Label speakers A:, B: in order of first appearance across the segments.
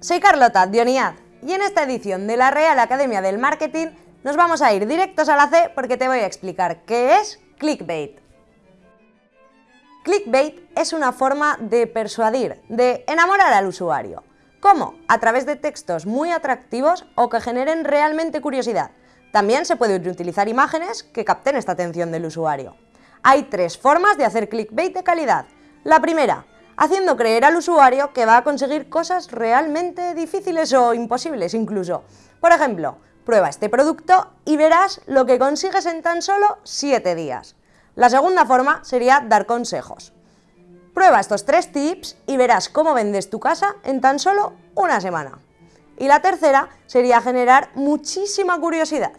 A: soy Carlota de ONIAD y en esta edición de la Real Academia del Marketing nos vamos a ir directos a la C porque te voy a explicar qué es clickbait. Clickbait es una forma de persuadir, de enamorar al usuario. ¿Cómo? A través de textos muy atractivos o que generen realmente curiosidad. También se pueden utilizar imágenes que capten esta atención del usuario. Hay tres formas de hacer clickbait de calidad. La primera, haciendo creer al usuario que va a conseguir cosas realmente difíciles o imposibles incluso. Por ejemplo, prueba este producto y verás lo que consigues en tan solo 7 días. La segunda forma sería dar consejos. Prueba estos tres tips y verás cómo vendes tu casa en tan solo una semana. Y la tercera sería generar muchísima curiosidad.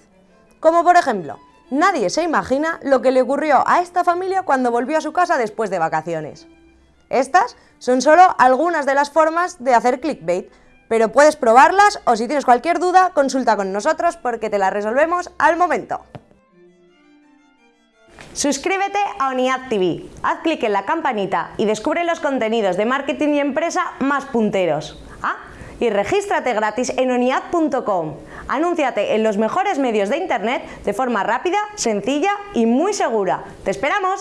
A: Como por ejemplo, nadie se imagina lo que le ocurrió a esta familia cuando volvió a su casa después de vacaciones. Estas son solo algunas de las formas de hacer clickbait, pero puedes probarlas o si tienes cualquier duda, consulta con nosotros porque te las resolvemos al momento. Suscríbete a ONIAD TV, haz clic en la campanita y descubre los contenidos de marketing y empresa más punteros. Ah, y regístrate gratis en oniad.com. Anúnciate en los mejores medios de internet de forma rápida, sencilla y muy segura. ¡Te esperamos!